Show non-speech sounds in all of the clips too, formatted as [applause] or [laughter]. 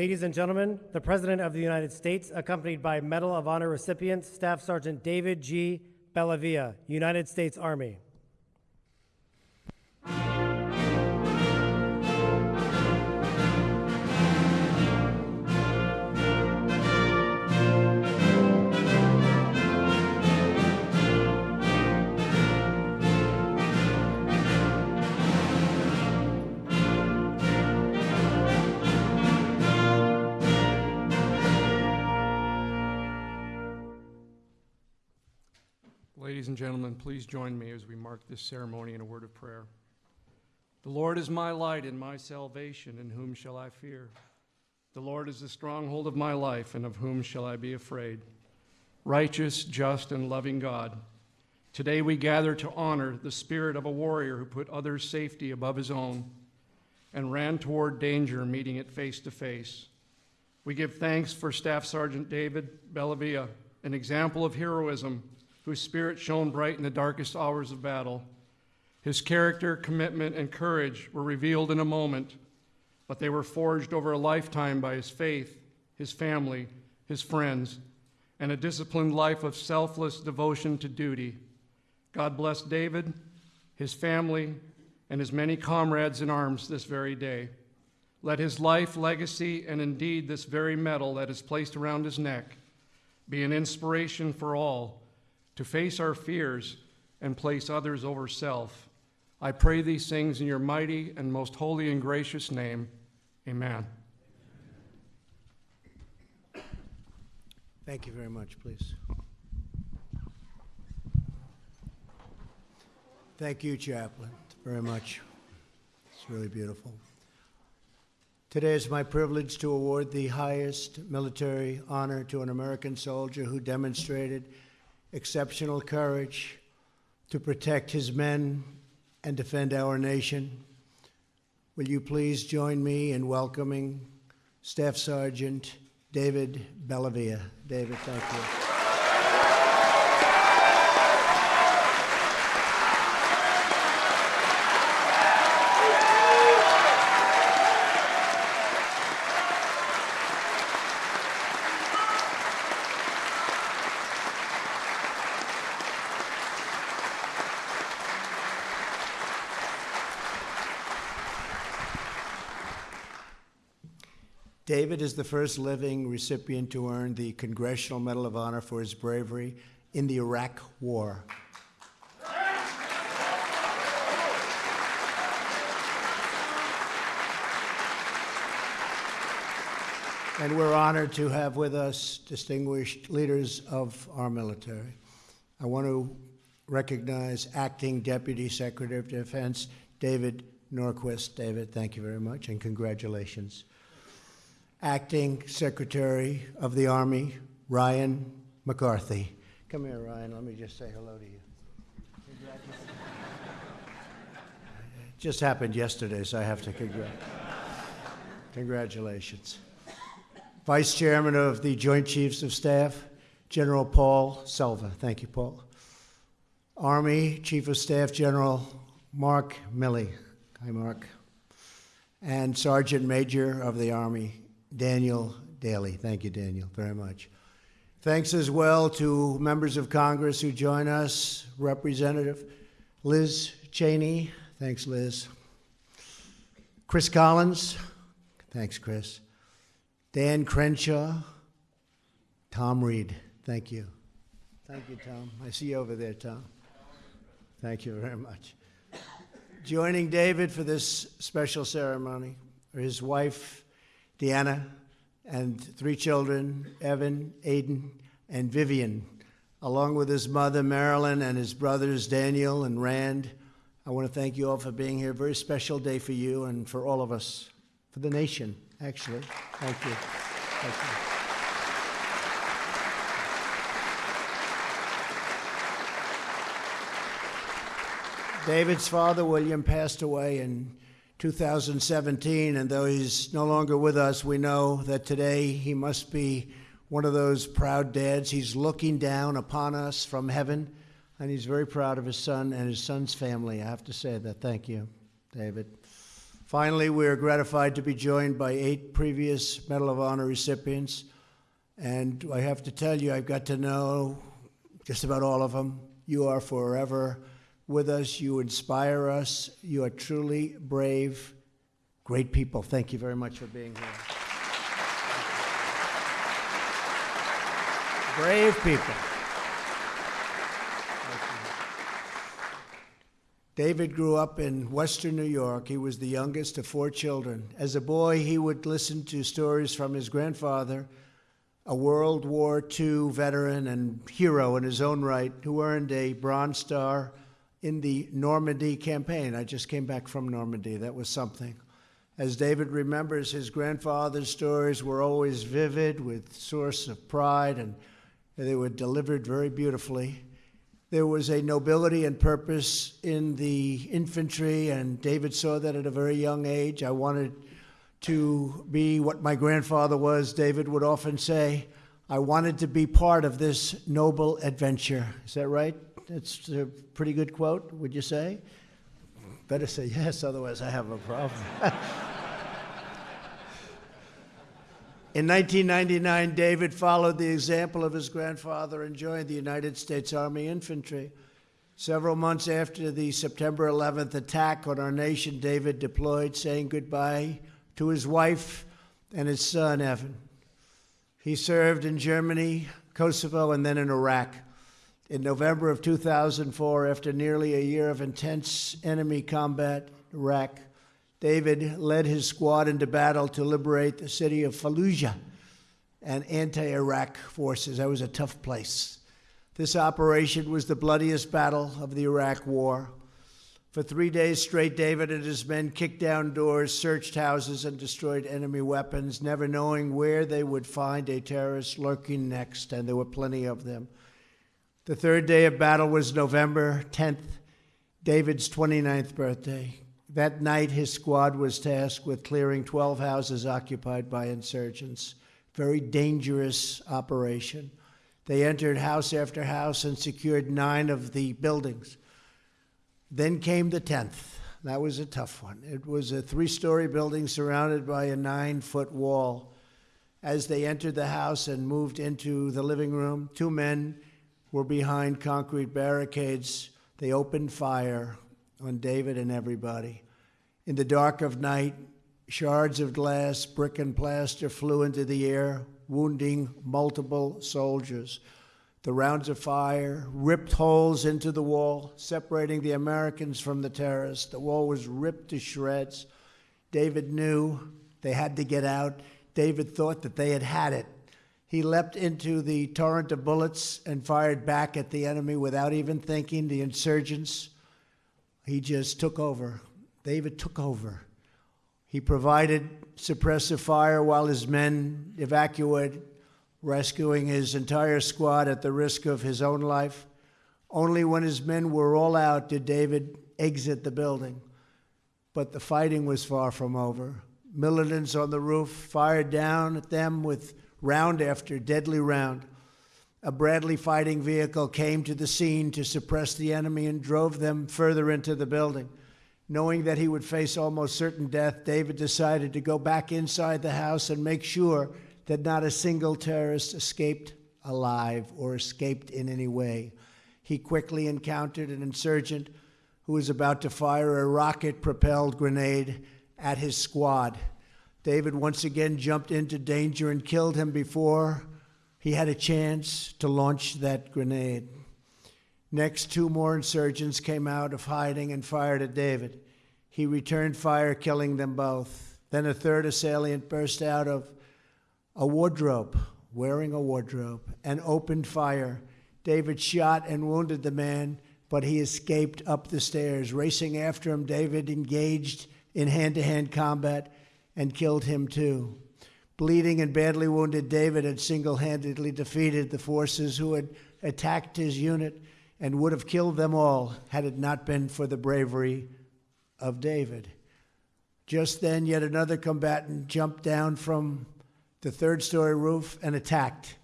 Ladies and gentlemen, the President of the United States, accompanied by Medal of Honor recipient Staff Sergeant David G. Bellavia, United States Army. Ladies and gentlemen, please join me as we mark this ceremony in a word of prayer. The Lord is my light and my salvation, in whom shall I fear? The Lord is the stronghold of my life, and of whom shall I be afraid? Righteous, just, and loving God, today we gather to honor the spirit of a warrior who put others' safety above his own and ran toward danger, meeting it face to face. We give thanks for Staff Sergeant David Bellavia, an example of heroism whose spirit shone bright in the darkest hours of battle. His character, commitment, and courage were revealed in a moment, but they were forged over a lifetime by his faith, his family, his friends, and a disciplined life of selfless devotion to duty. God bless David, his family, and his many comrades in arms this very day. Let his life, legacy, and indeed this very medal that is placed around his neck be an inspiration for all to face our fears and place others over self. I pray these things in your mighty and most holy and gracious name. Amen. Thank you very much, please. Thank you, Chaplain, very much. It's really beautiful. Today is my privilege to award the highest military honor to an American soldier who demonstrated exceptional courage to protect his men and defend our nation. Will you please join me in welcoming Staff Sergeant David Bellavia? David, thank you. David is the first living recipient to earn the Congressional Medal of Honor for his bravery in the Iraq War. And we're honored to have with us distinguished leaders of our military. I want to recognize Acting Deputy Secretary of Defense David Norquist. David, thank you very much and congratulations. Acting Secretary of the Army, Ryan McCarthy. Come here, Ryan. Let me just say hello to you. It just happened yesterday, so I have to congratulate. Congratulations. Vice Chairman of the Joint Chiefs of Staff, General Paul Selva. Thank you, Paul. Army Chief of Staff General Mark Milley. Hi, Mark. And Sergeant Major of the Army, Daniel Dailey. Thank you, Daniel, very much. Thanks as well to members of Congress who join us. Representative Liz Cheney. Thanks, Liz. Chris Collins. Thanks, Chris. Dan Crenshaw. Tom Reed. Thank you. Thank you, Tom. I see you over there, Tom. Thank you very much. Joining David for this special ceremony are his wife, Deanna, and three children, Evan, Aiden, and Vivian, along with his mother, Marilyn, and his brothers, Daniel and Rand. I want to thank you all for being here. Very special day for you and for all of us, for the nation, actually. Thank you. Thank you. David's father, William, passed away in 2017, and though he's no longer with us, we know that today he must be one of those proud dads. He's looking down upon us from heaven, and he's very proud of his son and his son's family. I have to say that. Thank you, David. Finally, we are gratified to be joined by eight previous Medal of Honor recipients. And I have to tell you, I've got to know just about all of them. You are forever with us. You inspire us. You are truly brave, great people. Thank you very much for being here. Brave people. David grew up in Western New York. He was the youngest of four children. As a boy, he would listen to stories from his grandfather, a World War II veteran and hero in his own right, who earned a Bronze Star in the Normandy campaign. I just came back from Normandy. That was something. As David remembers, his grandfather's stories were always vivid, with source of pride, and they were delivered very beautifully. There was a nobility and purpose in the infantry, and David saw that at a very young age. I wanted to be what my grandfather was, David would often say. I wanted to be part of this noble adventure. Is that right? That's a pretty good quote, would you say? Better say yes, otherwise, I have a problem. [laughs] In 1999, David followed the example of his grandfather and joined the United States Army Infantry. Several months after the September 11th attack on our nation, David deployed, saying goodbye to his wife and his son, Evan. He served in Germany, Kosovo, and then in Iraq. In November of 2004, after nearly a year of intense enemy combat in Iraq, David led his squad into battle to liberate the city of Fallujah and anti Iraq forces. That was a tough place. This operation was the bloodiest battle of the Iraq War. For three days straight, David and his men kicked down doors, searched houses, and destroyed enemy weapons, never knowing where they would find a terrorist lurking next, and there were plenty of them. The third day of battle was November 10th, David's 29th birthday. That night, his squad was tasked with clearing 12 houses occupied by insurgents. Very dangerous operation. They entered house after house and secured nine of the buildings. Then came the 10th. That was a tough one. It was a three story building surrounded by a nine foot wall. As they entered the house and moved into the living room, two men were behind concrete barricades. They opened fire on David and everybody. In the dark of night, shards of glass, brick, and plaster flew into the air, wounding multiple soldiers. The rounds of fire ripped holes into the wall, separating the Americans from the terrorists. The wall was ripped to shreds. David knew they had to get out. David thought that they had had it. He leapt into the torrent of bullets and fired back at the enemy without even thinking. The insurgents he just took over. David took over. He provided suppressive fire while his men evacuated, rescuing his entire squad at the risk of his own life. Only when his men were all out did David exit the building. But the fighting was far from over. Militants on the roof fired down at them with round after deadly round. A Bradley fighting vehicle came to the scene to suppress the enemy and drove them further into the building. Knowing that he would face almost certain death, David decided to go back inside the house and make sure that not a single terrorist escaped alive or escaped in any way. He quickly encountered an insurgent who was about to fire a rocket propelled grenade at his squad. David once again jumped into danger and killed him before he had a chance to launch that grenade. Next, two more insurgents came out of hiding and fired at David. He returned fire, killing them both. Then a third assailant burst out of a wardrobe, wearing a wardrobe, and opened fire. David shot and wounded the man, but he escaped up the stairs. Racing after him, David engaged in hand to hand combat and killed him too. Bleeding and badly wounded, David had single handedly defeated the forces who had attacked his unit and would have killed them all had it not been for the bravery of David. Just then, yet another combatant jumped down from the third story roof and attacked.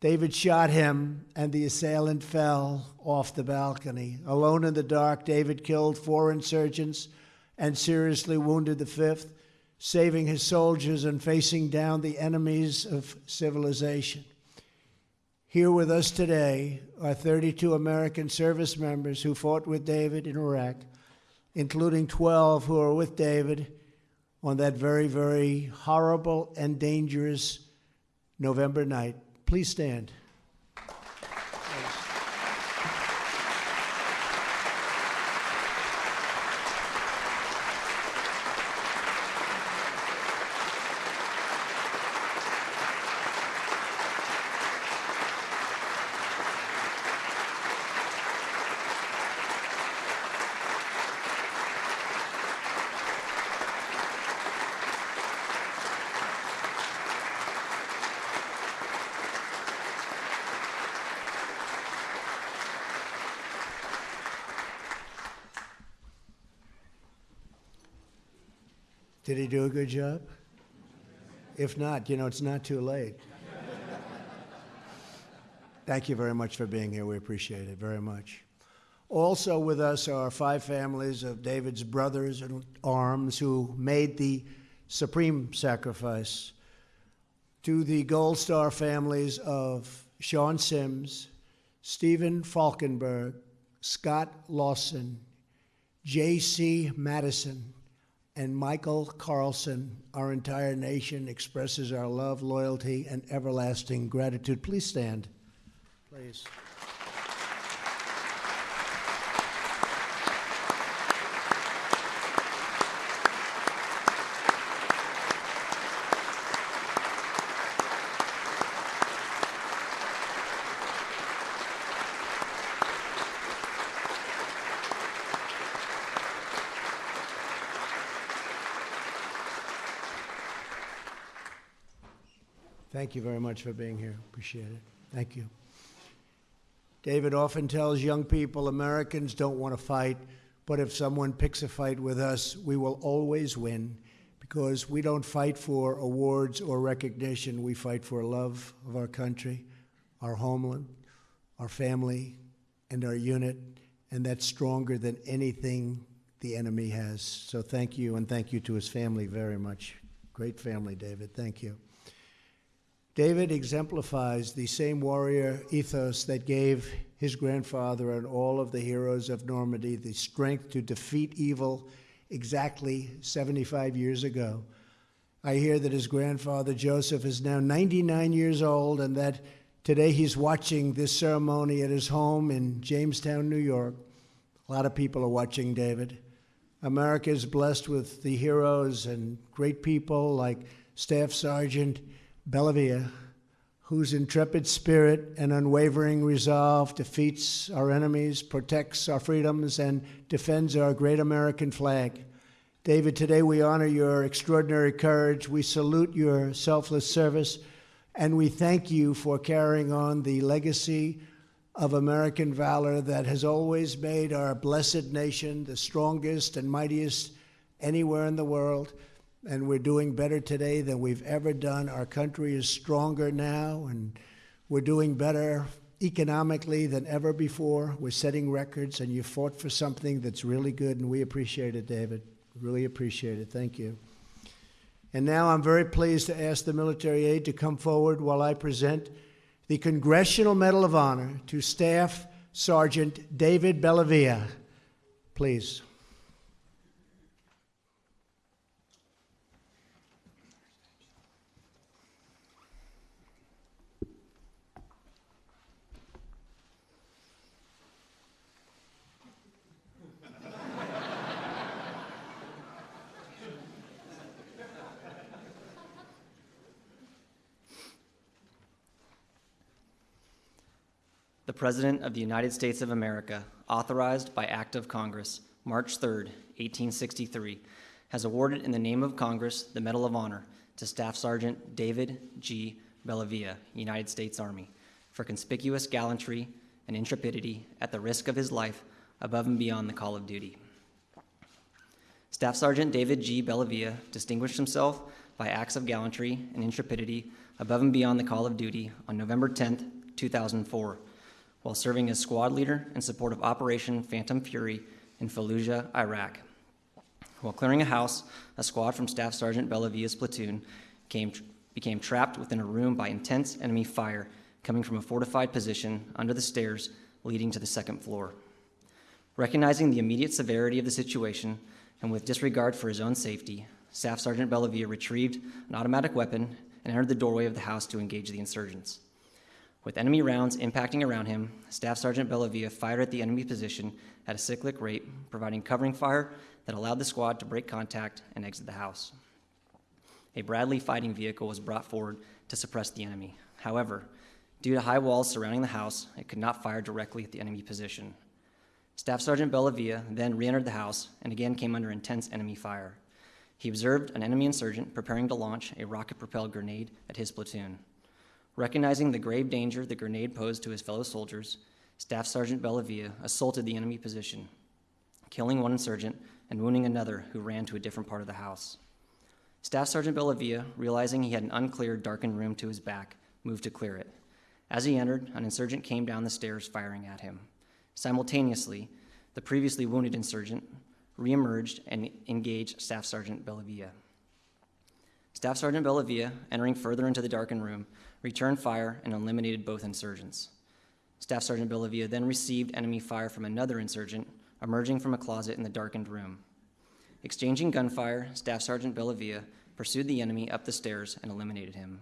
David shot him, and the assailant fell off the balcony. Alone in the dark, David killed four insurgents and seriously wounded the 5th, saving his soldiers and facing down the enemies of civilization. Here with us today are 32 American service members who fought with David in Iraq, including 12 who are with David on that very, very horrible and dangerous November night. Please stand. Did he do a good job? If not, you know, it's not too late. Thank you very much for being here. We appreciate it very much. Also with us are five families of David's brothers in arms who made the supreme sacrifice. To the Gold Star families of Sean Sims, Steven Faulkenburg, Scott Lawson, J.C. Madison, and Michael Carlson, our entire nation expresses our love, loyalty, and everlasting gratitude. Please stand. Please. Thank you very much for being here. Appreciate it. Thank you. David often tells young people Americans don't want to fight, but if someone picks a fight with us, we will always win because we don't fight for awards or recognition. We fight for love of our country, our homeland, our family, and our unit, and that's stronger than anything the enemy has. So thank you, and thank you to his family very much. Great family, David. Thank you. David exemplifies the same warrior ethos that gave his grandfather and all of the heroes of Normandy the strength to defeat evil exactly 75 years ago. I hear that his grandfather Joseph is now 99 years old and that today he's watching this ceremony at his home in Jamestown, New York. A lot of people are watching David. America is blessed with the heroes and great people like Staff Sergeant Bellavia, whose intrepid spirit and unwavering resolve defeats our enemies, protects our freedoms, and defends our great American flag. David, today we honor your extraordinary courage. We salute your selfless service, and we thank you for carrying on the legacy of American valor that has always made our blessed nation the strongest and mightiest anywhere in the world and we're doing better today than we've ever done. Our country is stronger now, and we're doing better economically than ever before. We're setting records, and you fought for something that's really good, and we appreciate it, David. Really appreciate it. Thank you. And now I'm very pleased to ask the military aide to come forward while I present the Congressional Medal of Honor to Staff Sergeant David Bellavia. Please. President of the United States of America, authorized by Act of Congress, March 3, 1863, has awarded in the name of Congress the Medal of Honor to Staff Sergeant David G. Bellavia, United States Army, for conspicuous gallantry and intrepidity at the risk of his life above and beyond the call of duty. Staff Sergeant David G. Bellavia distinguished himself by acts of gallantry and intrepidity above and beyond the call of duty on November 10, 2004, while serving as squad leader in support of Operation Phantom Fury in Fallujah, Iraq. While clearing a house, a squad from Staff Sergeant Bellavia's platoon came, became trapped within a room by intense enemy fire coming from a fortified position under the stairs leading to the second floor. Recognizing the immediate severity of the situation and with disregard for his own safety, Staff Sergeant Bellavia retrieved an automatic weapon and entered the doorway of the house to engage the insurgents. With enemy rounds impacting around him, Staff Sergeant Bellavia fired at the enemy position at a cyclic rate, providing covering fire that allowed the squad to break contact and exit the house. A Bradley fighting vehicle was brought forward to suppress the enemy. However, due to high walls surrounding the house, it could not fire directly at the enemy position. Staff Sergeant Bellavia then re entered the house and again came under intense enemy fire. He observed an enemy insurgent preparing to launch a rocket propelled grenade at his platoon. Recognizing the grave danger the grenade posed to his fellow soldiers, Staff Sergeant Bellavia assaulted the enemy position, killing one insurgent and wounding another who ran to a different part of the house. Staff Sergeant Bellavia, realizing he had an uncleared, darkened room to his back, moved to clear it. As he entered, an insurgent came down the stairs firing at him. Simultaneously, the previously wounded insurgent reemerged and engaged Staff Sergeant Bellavia. Staff Sergeant Bellavia, entering further into the darkened room, returned fire and eliminated both insurgents. Staff Sergeant Bellavia then received enemy fire from another insurgent emerging from a closet in the darkened room. Exchanging gunfire, Staff Sergeant Bellavia pursued the enemy up the stairs and eliminated him.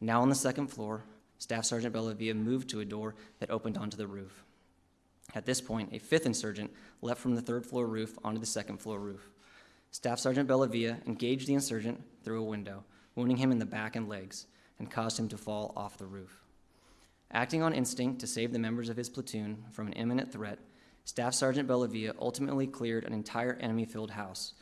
Now on the second floor, Staff Sergeant Bellavia moved to a door that opened onto the roof. At this point, a fifth insurgent leapt from the third floor roof onto the second floor roof. Staff Sergeant Bellavia engaged the insurgent through a window, wounding him in the back and legs, and caused him to fall off the roof. Acting on instinct to save the members of his platoon from an imminent threat, Staff Sergeant Bellavia ultimately cleared an entire enemy filled house.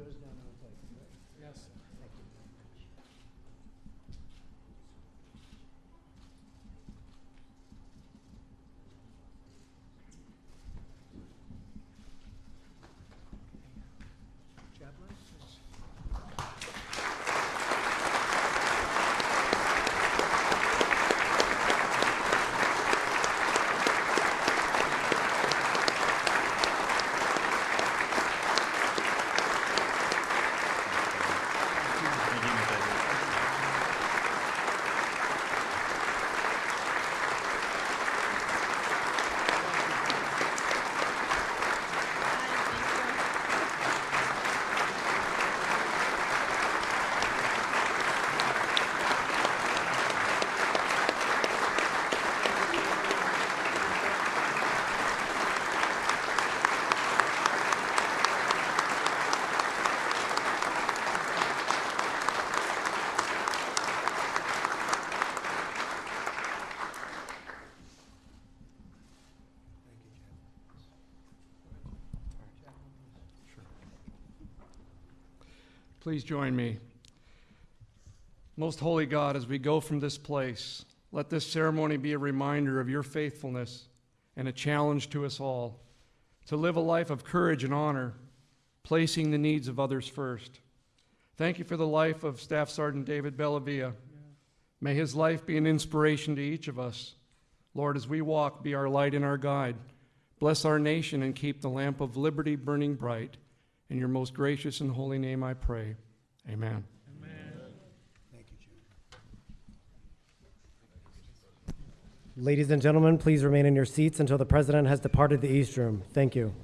Goes down the? Yes. Thank you. Chaplain? Please join me. Most holy God, as we go from this place, let this ceremony be a reminder of your faithfulness and a challenge to us all to live a life of courage and honor, placing the needs of others first. Thank you for the life of Staff Sergeant David Bellavia. May his life be an inspiration to each of us. Lord, as we walk, be our light and our guide. Bless our nation and keep the lamp of liberty burning bright. In your most gracious and holy name I pray. Amen. Ladies and gentlemen, please remain in your seats until the president has departed the East Room. Thank you.